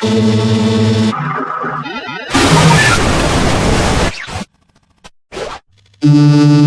Thank Música